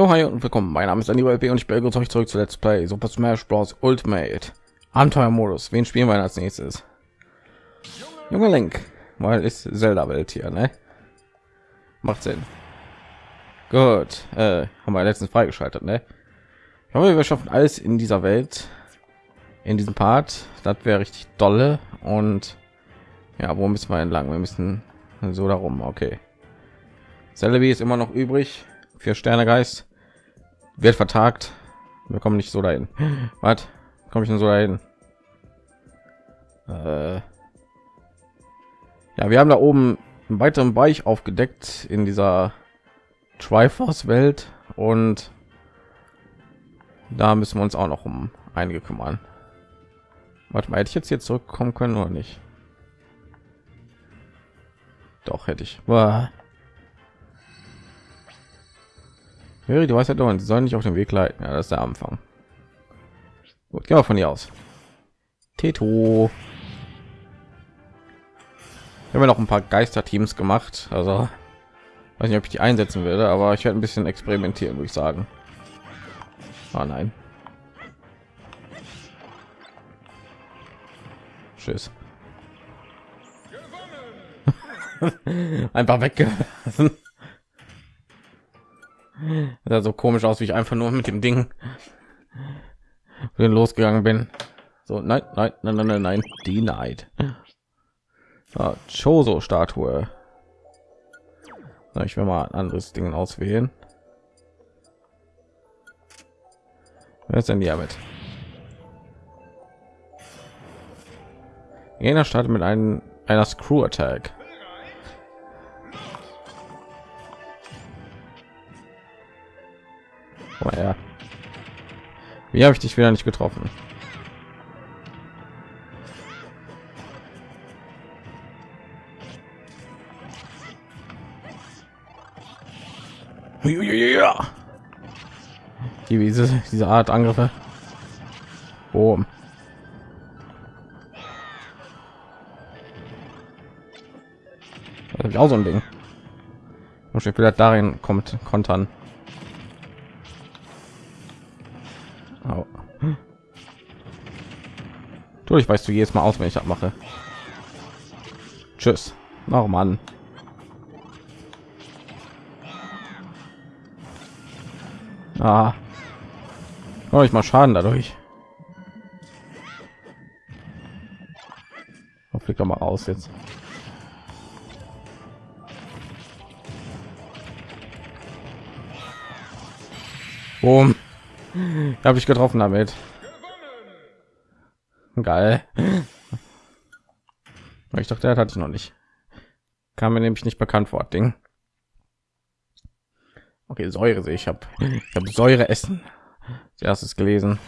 Jo, hi und willkommen. Mein Name ist Andy B und ich begrüße euch zurück zu Let's Play Super Smash Bros. Ultimate Abenteuermodus. Wen spielen wir als nächstes? Junge Link, weil ist Zelda Welt hier, ne? Macht Sinn. Gut, äh, haben wir letztens freigeschaltet, ne? Ich hoffe, wir schaffen alles in dieser Welt, in diesem Part. Das wäre richtig dolle und ja, wo müssen wir entlang? Wir müssen so darum, okay. Celebi ist immer noch übrig vier Sterne Geist wird vertagt. Wir kommen nicht so dahin. Was komme ich denn so dahin? Äh ja, wir haben da oben einen weiteren Bereich aufgedeckt in dieser Triforce Welt und da müssen wir uns auch noch um einige kümmern. Warte mal, hätte ich jetzt hier zurückkommen können oder nicht? Doch hätte ich. Boah. Du weißt ja doch, sie sollen nicht auf den Weg leiten. Ja, das ist der Anfang. Gut, wir von hier aus. Teto. Ich habe noch ein paar Geisterteams gemacht. Also weiß nicht, ob ich die einsetzen werde, aber ich werde ein bisschen experimentieren, würde ich sagen. Oh nein. Tschüss. Einfach weggelassen sah so komisch aus, wie ich einfach nur mit dem Ding losgegangen bin. So, nein, nein, nein, nein, nein, nein, denied. Ah, Choso Statue. Ich will mal ein anderes Ding auswählen. Wer ist denn die damit? Jener startet mit einem einer Screw Attack. Komm her. Wie habe ich dich wieder nicht getroffen? Ja. Die, diese, diese Art Angriffe. Boom. auch so ein Ding. Und wieder darin kommt kontern. Du, ich weißt du jedes Mal aus, wenn ich abmache. Tschüss. Noch Mann. Ah. Oh, ich mal Schaden dadurch. Oh, flieg doch mal raus jetzt. Boom. Habe ich getroffen damit. Geil. Ich dachte, er hatte ich noch nicht. Kam mir nämlich nicht bekannt vor, Ding. Okay, Säure sehe ich. Habe ich habe Säure essen. Erstes gelesen.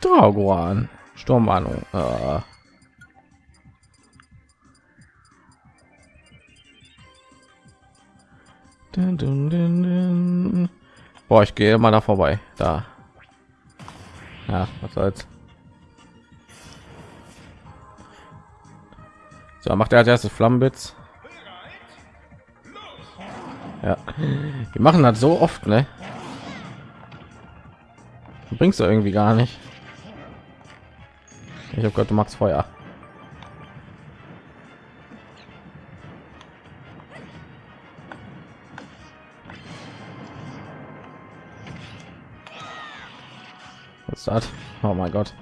Dragoan. Sturmwarnung. Äh. Dun, dun, dun, Boah, ich gehe mal da vorbei. Da. Ja, was soll's. So, macht er als erstes Flammenblitz. Ja, die machen das so oft, ne? Du bringst du irgendwie gar nicht. Ich habe gehört, du magst Feuer. Was ist das? Oh mein Gott.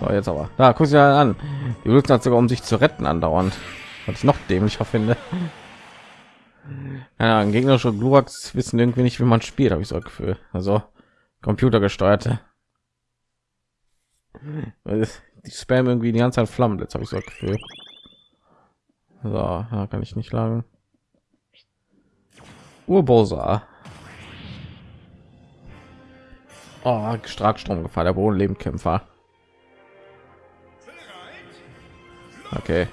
So, jetzt aber. Da guck sie an. Die benutzen das sogar, um sich zu retten andauernd. Was ich noch dämlicher finde. Ja, gegnerische Glurax wissen irgendwie nicht, wie man spielt, habe ich so ein Gefühl. Also computergesteuerte. Die spam irgendwie die ganze Zeit Flammen. Jetzt habe ich so ein Gefühl. So, da kann ich nicht lagen. Urbosa. Oh, Starkstrom gefahren, der Bodenlebenkämpfer. Okay.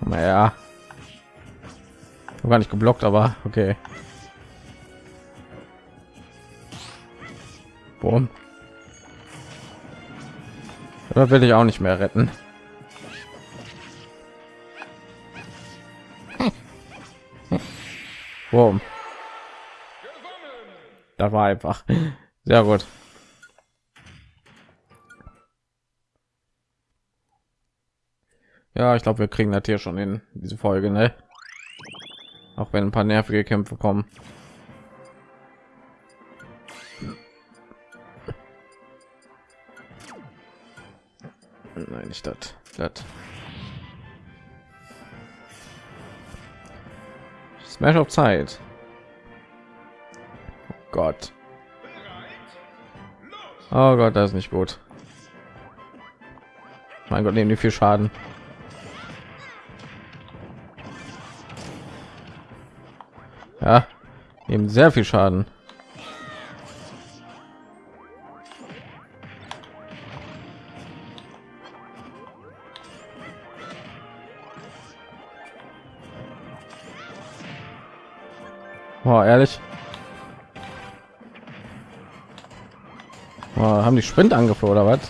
Naja. Gar nicht geblockt, aber okay. Boom. Das will ich auch nicht mehr retten. Warum? Da war einfach sehr gut. Ja, ich glaube, wir kriegen das hier schon in diese Folge, ne? Auch wenn ein paar nervige Kämpfe kommen. Nein, nicht das. Das. Smash auf Zeit. Oh Gott. Oh Gott, das ist nicht gut. Mein Gott, nehmen die viel Schaden. Ja, nehmen sehr viel Schaden. Ehrlich. Boah, haben die Sprintangriffe oder was?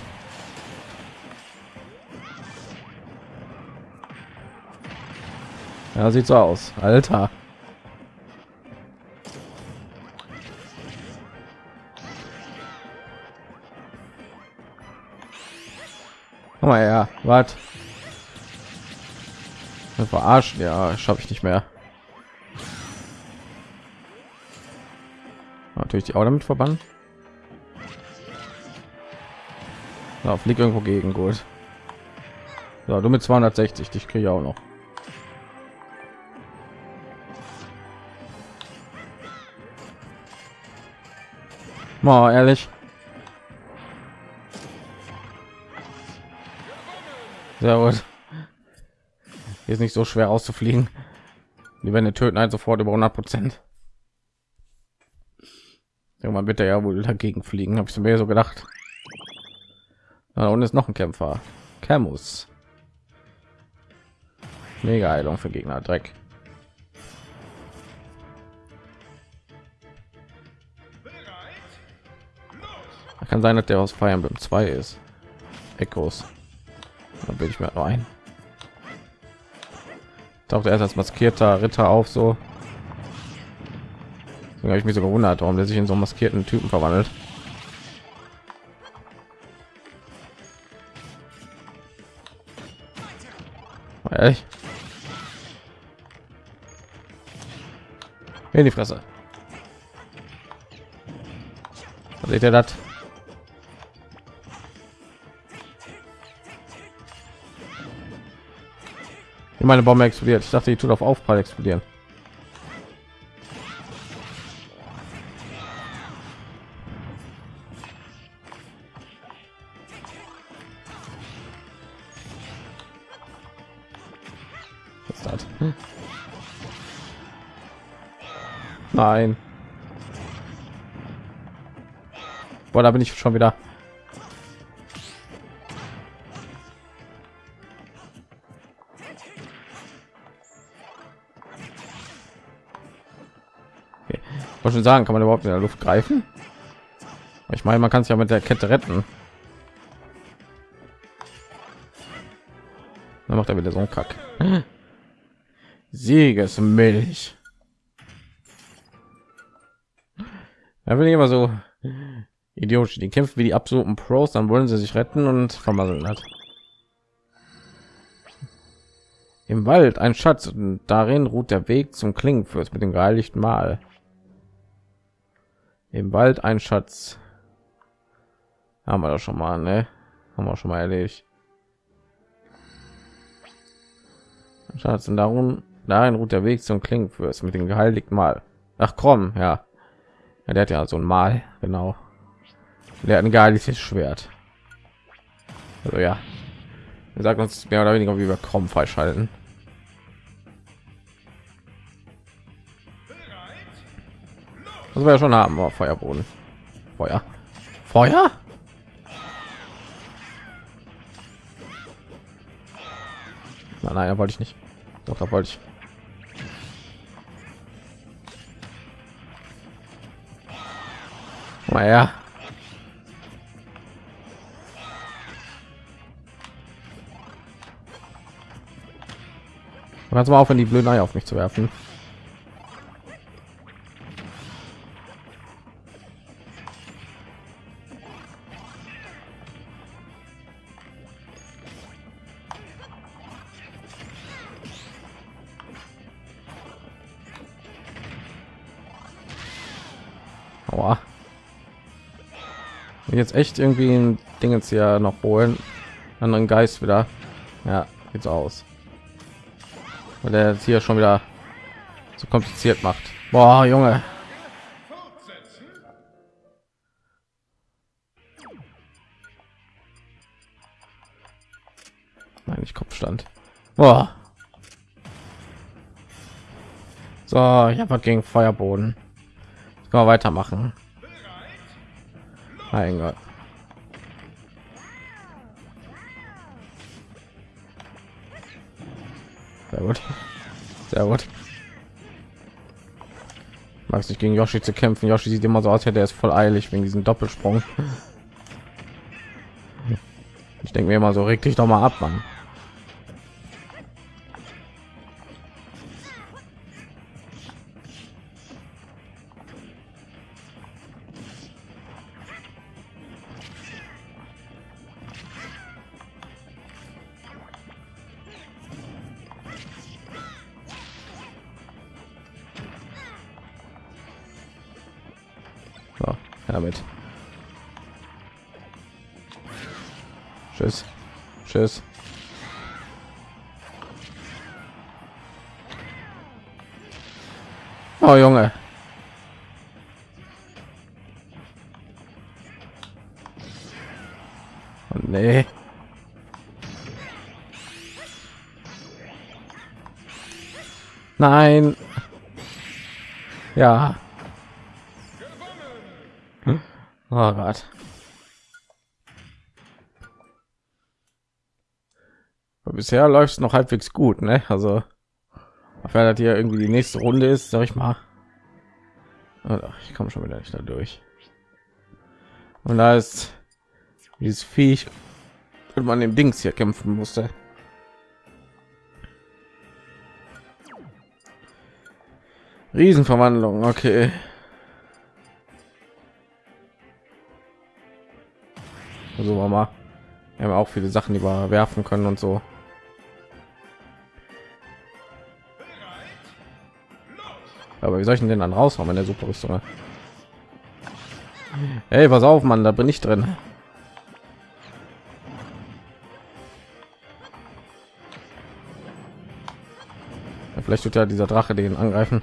Ja, sieht so aus. Alter. Komm mal her, was? Verarschen, ja, schaffe ich nicht mehr. Natürlich die auch damit verbannen. Ja, fliegt irgendwo gegen gut. Ja, du mit 260, dich kriege auch noch. Mal ehrlich. Sehr gut. Ist nicht so schwer auszufliegen. Die werden töten halt sofort über 100 Prozent. Irgendwann wird er ja wohl dagegen fliegen, habe ich mir so gedacht. Und ist noch ein Kämpfer. Camus. Mega Heilung für Gegner. Dreck. Kann sein, dass der aus Fire Emblem 2 ist. Echos. Da bin ich mir noch ein. Taucht erst als maskierter Ritter auf so. Habe ich mich so gewundert, warum der sich in so maskierten Typen verwandelt. Ehrlich? In die Fresse. Seht ihr das? meine Bombe explodiert. Ich dachte, die tut auf Aufprall explodieren. Nein. Boah, da bin ich schon wieder. wollte schon sagen, kann man überhaupt in der Luft greifen? Ich meine, man kann es ja mit der Kette retten. Dann macht er wieder so ein Kack. Siegesmilch. Da bin ich immer so idiotisch. Die kämpfen wie die absoluten Pros, dann wollen sie sich retten und vermasseln hat. Im Wald ein Schatz und darin ruht der Weg zum Klingenfürst mit dem geheiligten Mal im Wald ein Schatz. Haben wir das schon mal, ne? Haben wir schon mal erledigt. Schatz und darum dahin ruht der Weg zum Klingenfürst mit dem geheiligten Mal. Ach komm, ja. Ja. Der hat ja so ein Mal, genau. Der hat ein geheiligtes Schwert. Also ja. Er sagt uns mehr oder weniger, wie wir Krom freischalten. Das wir ja schon haben, wir Feuerboden. Feuer. Feuer? Nein, nein, wollte ich nicht. Doch, da wollte ich. Naja. Ganz mal auf, in die blöden Eier auf mich zu werfen. Jetzt echt irgendwie ein Ding jetzt hier noch holen. Anderen Geist wieder. Ja, jetzt aus. Weil der jetzt hier schon wieder so kompliziert macht. Boah, Junge. Nein, ich Kopfstand. Boah. So, ich habe gegen Feuerboden. Jetzt können wir weitermachen. Mein Gott. Sehr gut. Sehr gut. Mag es nicht gegen Yoshi zu kämpfen. Yoshi sieht immer so aus, hätte er ist voll eilig wegen diesem Doppelsprung. Ich denke mir immer so, reg dich doch mal ab, Mann. So, damit. Tschüss. Tschüss. Oh Junge. Oh, nee. Nein. Ja. Oh Gott. Bisher läuft es noch halbwegs gut, ne? Also, weil das hier irgendwie die nächste Runde ist, sag ich mal. Ach, ich komme schon wieder nicht da durch. Und da ist dieses Viech, wenn man dem Dings hier kämpfen musste. Riesenverwandlung, okay. Also wir mal, wir haben auch viele Sachen, die wir werfen können und so. Aber wie soll ich denn dann raushauen in der Superrüstung? Hey, pass auf, Mann, da bin ich drin. Vielleicht wird ja dieser Drache den angreifen.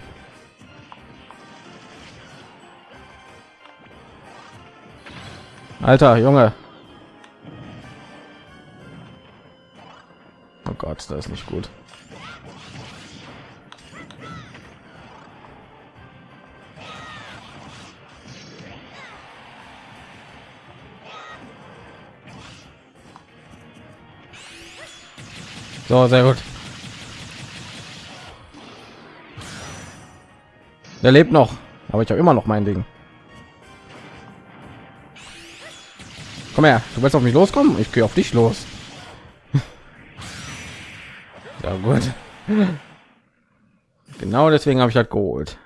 Alter, Junge. Gott, das ist nicht gut. So, sehr gut. Der lebt noch, aber ich habe immer noch mein Ding. Komm her, du willst auf mich loskommen? Ich gehe auf dich los. Ja gut. Genau deswegen habe ich das geholt.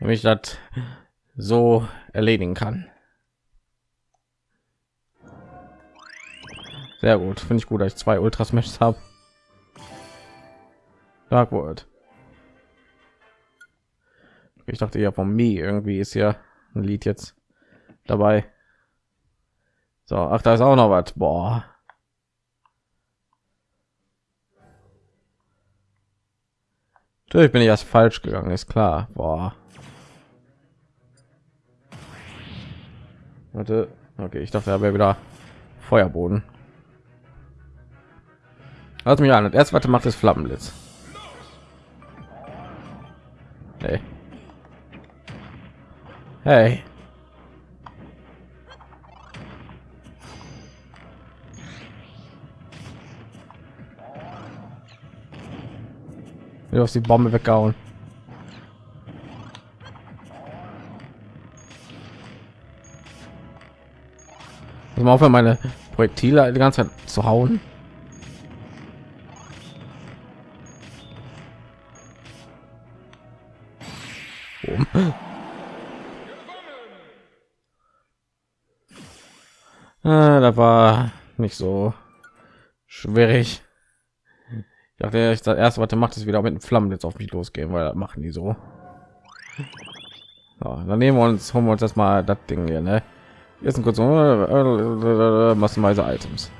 Wenn ich das so erledigen kann. Sehr gut, finde ich gut, dass ich zwei Ultras Matches habe. Dark World. Ich dachte ja von mir irgendwie ist ja ein Lied jetzt dabei. So, ach, da ist auch noch was. Boah. Natürlich bin ich erst falsch gegangen, ist klar. Boah. Warte. Okay, ich dachte, er wäre wieder Feuerboden. Lass mich an. Und erst warte macht es Flammenblitz. Hey. Hey. Du hast die Bombe weggehauen. Muss mal aufhören, meine Projektile die ganze Zeit zu hauen. Oh. Äh, da war nicht so schwierig. Dachte, ich das erste, was macht, ist wieder mit den Flammen jetzt auf mich losgehen, weil das machen die so. so dann nehmen wir uns, holen wir uns das mal das Ding hier, ne? Jetzt ein kurz massenweise Items.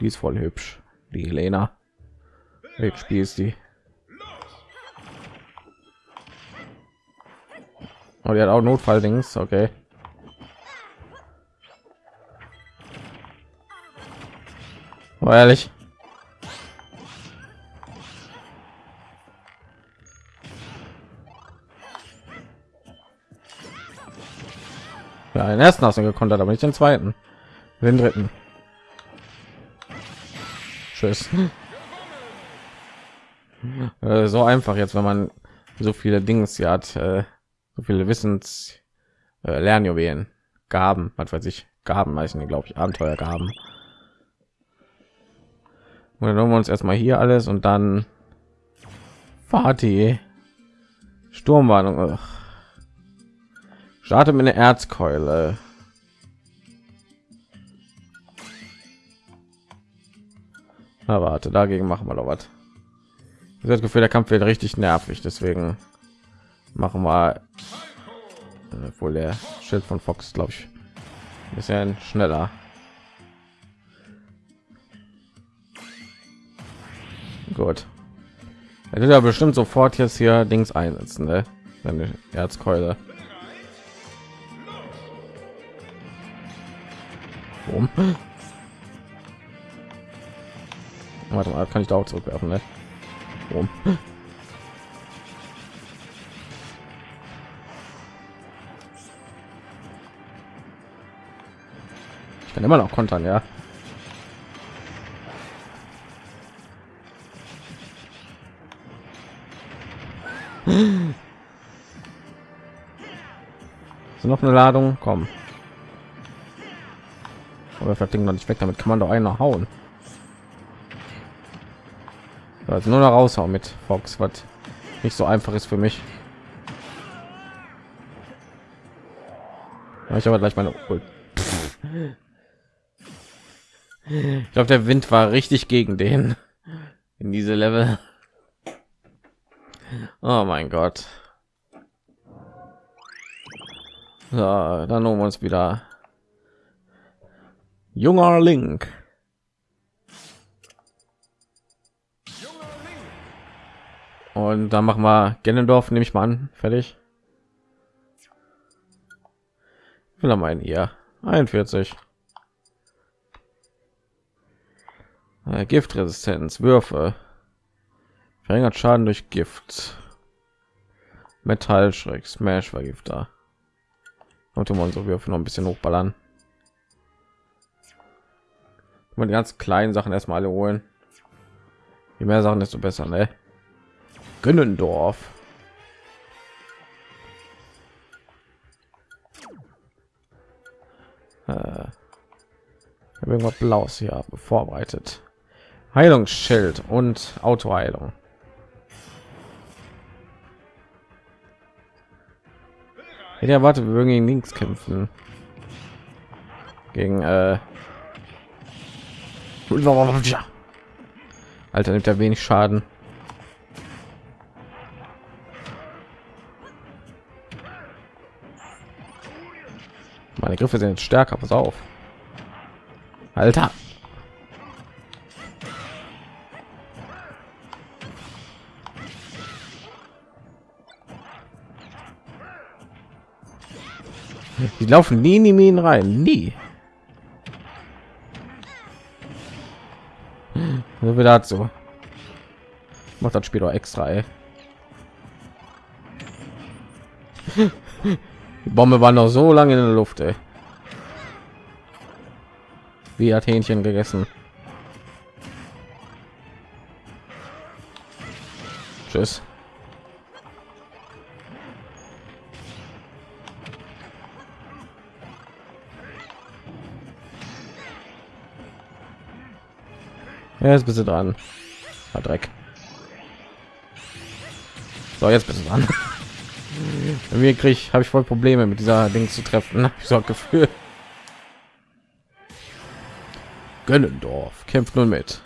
Die ist voll hübsch, die Helena. Hübsch spielst die. Und oh, die hat auch Notfalldings, okay. War ehrlich. Ja, den ersten hast du gekontert, aber nicht den zweiten. Den dritten. Tschüss. Äh, so einfach jetzt, wenn man so viele Dings hier hat, äh, so viele Wissens äh, Lernjuwelen, Gaben, was weiß ich, Gaben heißen glaube ich, Abenteuergaben. Und dann wir uns erstmal hier alles und dann Party. Sturmwarnung. Starte mit einer Erzkeule. Aber warte, dagegen machen wir doch was. Das Gefühl, der Kampf wird richtig nervig, deswegen machen wir äh, wohl der Schild von Fox, glaube ich, ein bisschen schneller. Gut. Er wird ja bestimmt sofort jetzt hier Dings einsetzen, ne? Seine Erzkeule. Warum? Warte mal, kann ich da auch zurückwerfen, ne? Warum? Ich kann immer noch kontern, ja. Noch eine Ladung? Komm. Aber das Ding noch nicht weg. Damit kann man doch einer hauen. Also nur noch raushauen mit Fox, was nicht so einfach ist für mich. Ich aber gleich meine. Ich glaube, der Wind war richtig gegen den in diese Level. Oh mein Gott. So, dann holen wir uns wieder junger Link. Und dann machen wir Gennendorf, nehme ich mal an, fertig. Will er meinen ihr 41 äh, Giftresistenz, Würfe, verringert Schaden durch Gift, Metallschreck, Smash Vergifter. Und wir unsere Würfe noch ein bisschen hochballern. Und die ganz kleinen Sachen erstmal alle holen. Je mehr Sachen, desto besser, ne? Gönnendorf. Äh, irgendwas Blaues hier vorbereitet. Heilungsschild und Autoheilung. Ich erwarte, wir würden gegen links kämpfen. Gegen äh Alter nimmt er wenig Schaden. Meine Griffe sind stärker, pass auf. Alter. Die laufen nie in die Minen rein, nie. So wie dazu. Macht das Spiel doch extra, ey. Die Bombe war noch so lange in der Luft, ey. Wie hat Hähnchen gegessen. Tschüss. Jetzt bist du dran. Hat Dreck. So, jetzt bist du dran. Mir krieg habe ich voll Probleme mit dieser Ding zu treffen. Ich so Gefühl. Gönnendorf kämpft nun mit.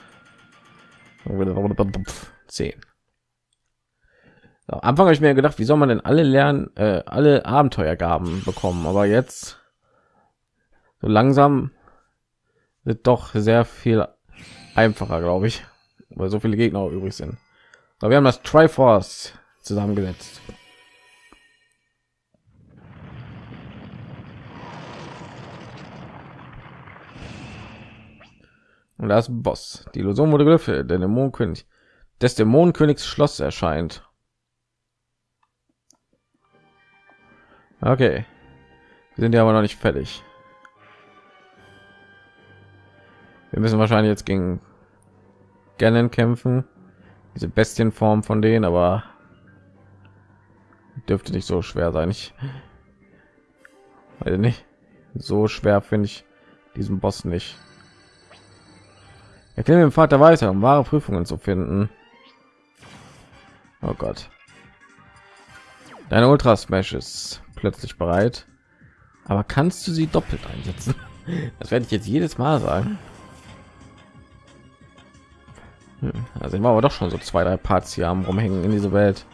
10. Am Anfang habe ich mir gedacht, wie soll man denn alle lernen, äh, alle Abenteuergaben bekommen, aber jetzt so langsam wird doch sehr viel einfacher, glaube ich, weil so viele Gegner übrig sind. Aber wir haben das Triforce zusammengesetzt. Und das Boss. Die Illusion wurde gelüftet. Der Dämonenkönig des Dämonenkönigs Schloss erscheint. Okay. Wir sind ja aber noch nicht fertig. Wir müssen wahrscheinlich jetzt gegen Ganon kämpfen. Diese Bestienform von denen, aber dürfte nicht so schwer sein. Ich weiß nicht. So schwer finde ich diesen Boss nicht. Erkläre dem Vater weiter, um wahre Prüfungen zu finden. Oh Gott. Deine Ultra Smash ist plötzlich bereit. Aber kannst du sie doppelt einsetzen? Das werde ich jetzt jedes Mal sagen. Hm, also war aber doch schon so zwei, drei Parts hier am rumhängen in diese Welt.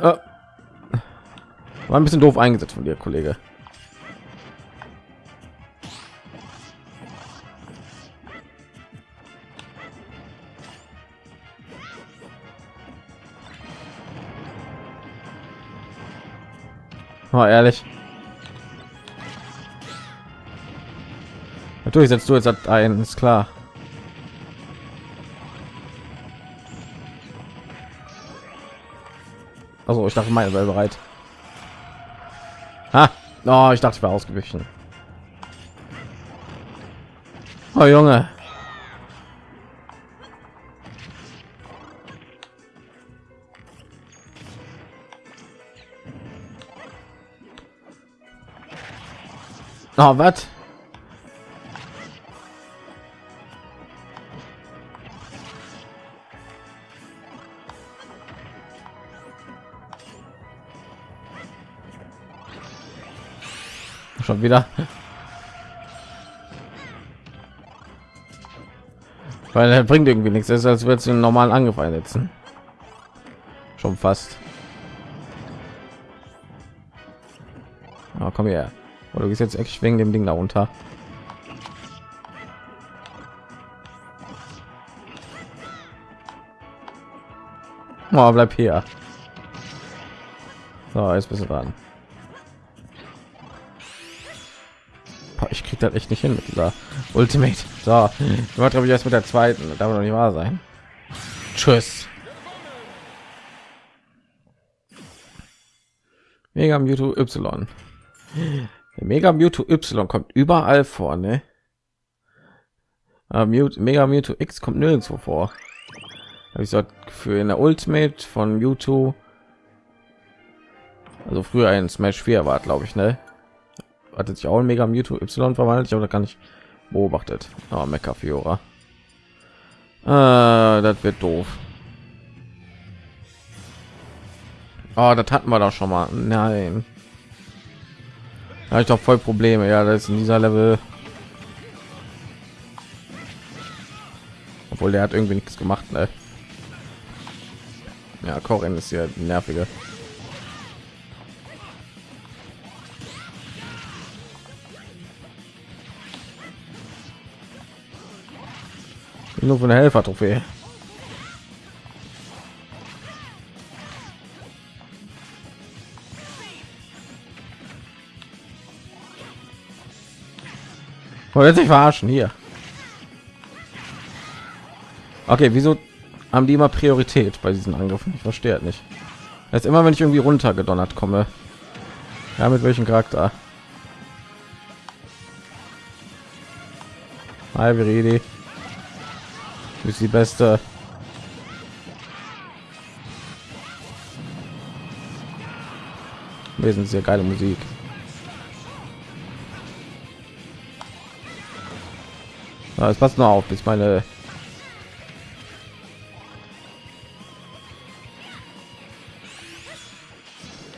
Äh, war ein bisschen doof eingesetzt von dir, Kollege. Oh, ehrlich. Natürlich setzt du jetzt ein, ist klar. Also ich dachte, meine wäre bereit. Ha! Oh, ich dachte, ich war ausgewichen. Oh Junge. Oh, was? Schon wieder. Weil er bringt irgendwie nichts. Es ist, als würde es einen normalen Angriff einsetzen. Schon fast. Oh, komm her. Oder du gehst jetzt echt wegen dem Ding darunter. Oh, bleib hier. So, jetzt bist du dran. ich krieg das echt nicht hin mit dieser Ultimate. So, ich glaube ich erst mit der zweiten. Das darf noch nicht wahr sein. Tschüss. Mega Mewtwo Y. Mega Mewtwo Y kommt überall vor, ne? Aber Mega Mewtwo X kommt nirgendwo vor. Habe ich so für in der Ultimate von Mewtwo. Also früher ein Smash 4 war, glaube ich, ne? Hat sich auch ein Mega Mewtwo Y verwandelt, ich habe gar nicht beobachtet. Oh, Mecha Fiora. Äh, das wird doof. Oh, das hatten wir doch schon mal. Nein habe ich doch voll Probleme. Ja, das ist in dieser Level. Obwohl der hat irgendwie nichts gemacht. Ne? Ja, Korin ist ja nervige. Nur von der Helfer-Trophäe. Wollt sich verarschen hier? Okay, wieso haben die immer Priorität bei diesen Angriffen? Ich verstehe nicht. Jetzt immer, wenn ich irgendwie runtergedonnert komme. Ja, mit welchem Charakter? Hi, Viridi. Du bist die Beste. Wesentlich sehr geile Musik. Es passt nur auf, bis meine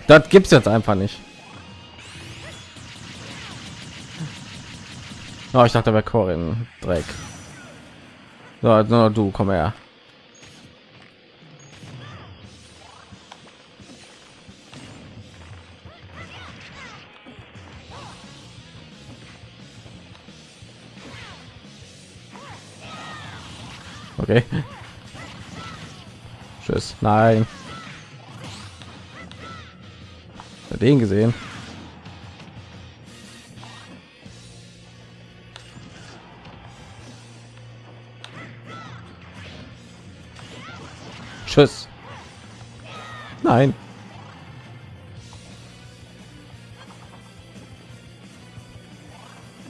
Das gibt's jetzt einfach nicht. Oh, ich dachte, bei Corin Dreck. So, no, du komm her. Okay. Tschüss. Nein. Den gesehen. Tschüss. Nein.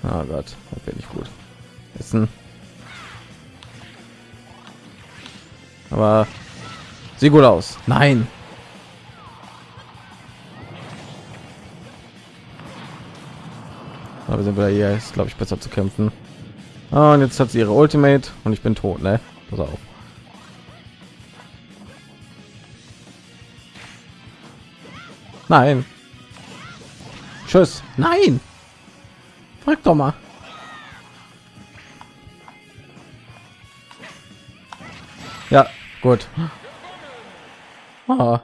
Oh Gott, das bin ich gut. Essen. Aber sieht gut aus. Nein. Aber sind wir hier ist glaube ich besser zu kämpfen. Ah, und jetzt hat sie ihre Ultimate und ich bin tot, ne? Pass auf. Nein. Tschüss. Nein. Frag doch mal. Ja, gut. Ah.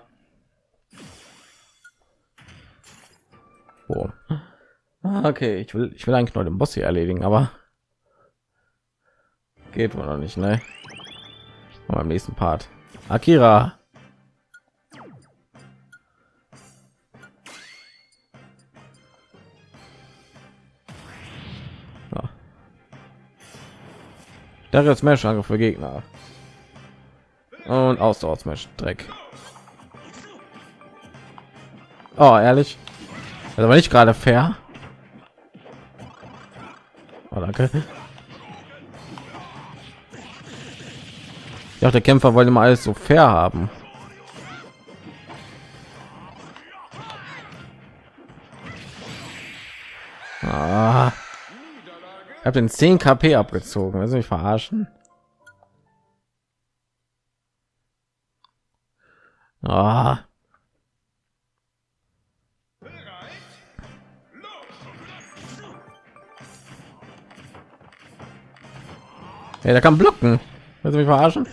Oh. Okay, ich will, ich will eigentlich nur den Boss hier erledigen, aber geht wohl noch nicht, ne? Beim nächsten Part. Akira. Der jetzt Smash Angriff für Gegner. Und Ausdauer Smash Dreck. Oh, ehrlich? Das war nicht gerade fair. Oh, danke. Ja, der Kämpfer wollte mal alles so fair haben. Ah. Ich habe den 10 KP abgezogen. Also mich verarschen. Ah. Ja, der kann blocken. Willst du mich verarschen?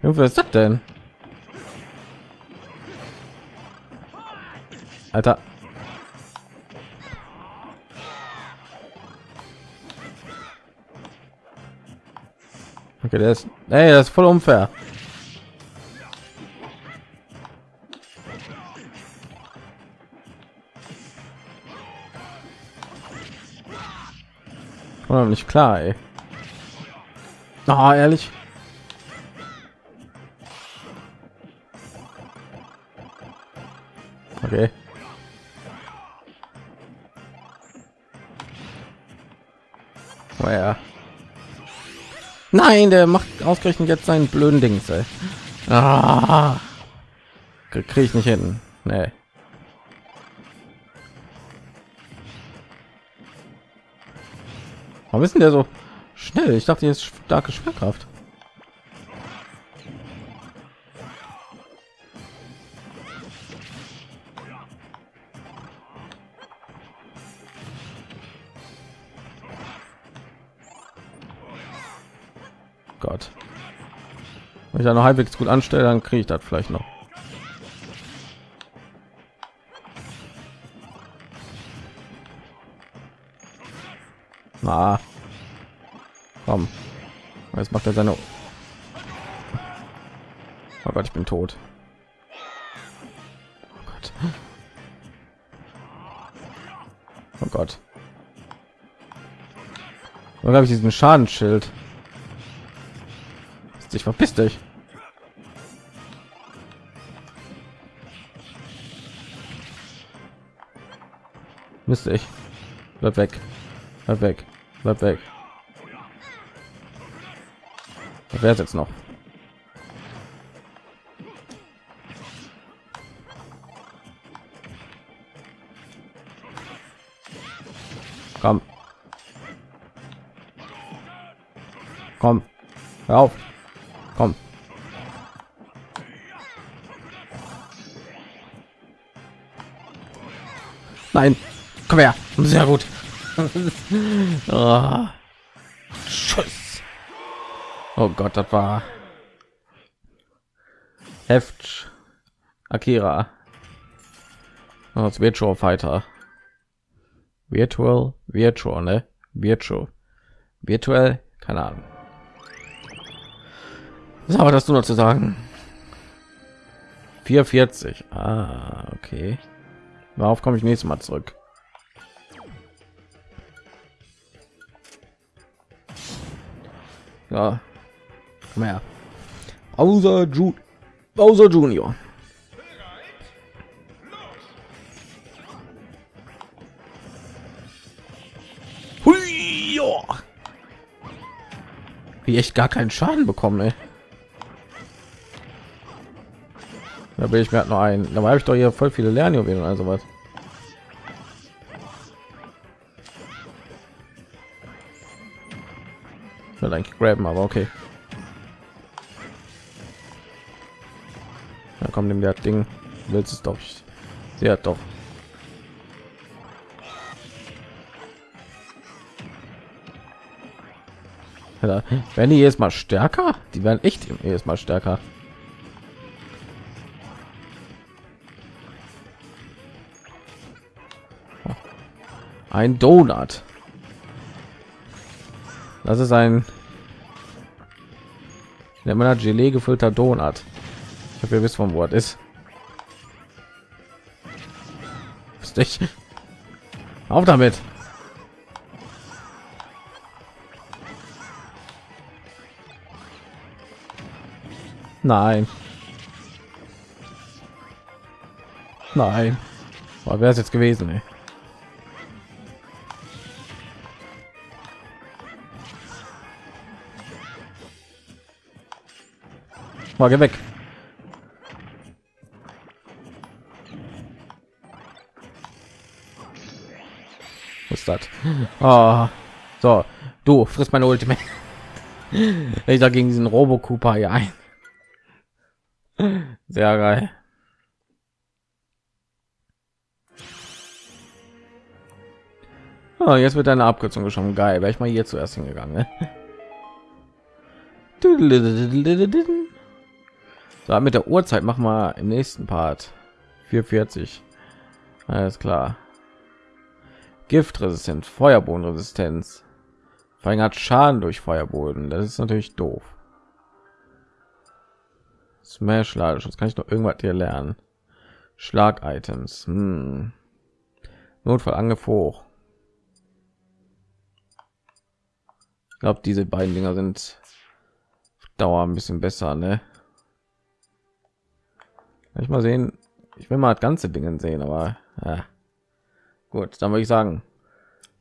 Wie ist das denn? Alter. Okay, der ist, ey, das ist voll unfair. Nicht klar, ey. Ah, ehrlich. Okay. Oh ja. Nein, der macht ausgerechnet jetzt seinen blöden Dings. Ey. Ah, kriege ich nicht hin. Nee. Warum ist denn der so schnell? Ich dachte, jetzt starke Schwerkraft. Gott. Wenn ich da noch halbwegs gut anstelle, dann kriege ich das vielleicht noch. Na, komm. Jetzt macht er seine. Oh Gott, ich bin tot. Oh Gott. Oh Gott. Wo habe ich diesen Schadensschild? dich verpiss dich müsste ich bleib weg bleib weg bleib weg wer ist jetzt noch komm Komm, hör auf. Komm. Nein, komm her. Sehr gut. Oh. Schuss. Oh Gott, das war Heft Akira. Das Virtual Fighter. Virtual, Virtual, ne? Virtual. Virtuell, keine Ahnung. Was aber das du noch zu sagen? 44. Ah, okay. Darauf komme ich nächstes Mal zurück. Ja. Komm her. Bowser, Ju Bowser Junior. Wie echt gar keinen Schaden bekommen, ey. Da will ich mir halt noch ein. Da habe ich doch hier voll viele Lernjuwelen also was. Ich will eigentlich graben, aber okay. Da kommt dem der Ding. Willst es doch. Hat doch. Ja, werden die jetzt mal stärker? Die werden echt jedes Mal stärker. Ein Donut. Das ist ein der meiner Gelee gefüllter Donut. Ich habe ja wisst vom Wort ist. Ist dich. Auf damit. Nein. Nein. Wäre es jetzt gewesen, ey. Mal geh weg. Was ist das? Oh. So, du frisst meine Ultimate. Ich da gegen diesen Robo Cooper hier ein. Sehr geil. Oh, jetzt wird eine Abkürzung schon geil. Wäre ich mal hier zuerst hingegangen. Ne? So, mit der Uhrzeit machen wir im nächsten Part 440. Alles klar. Giftresistent, Feuerbodenresistenz. Verringert Schaden durch Feuerboden. Das ist natürlich doof. Smash Ladeschutz. Kann ich noch irgendwas hier lernen? Schlag-Items. Hm. Notfallangriff hoch. Ich glaube, diese beiden Dinger sind Dauer ein bisschen besser, ne? Ich mal sehen. Ich will mal das ganze dingen sehen aber ja. gut dann würde ich sagen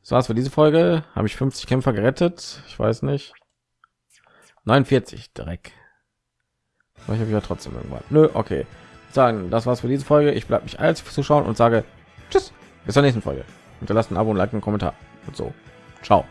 das war's für diese folge. Habe ich 50 kämpfer gerettet? Ich weiß nicht. 49 dreck ich habe ja trotzdem irgendwann. Nö, okay. Sagen das war's für diese folge. Ich bleibe mich als zuschauen und sage tschüss. Bis zur nächsten folge. Hinterlasst abo und like einen kommentar. Und so. Ciao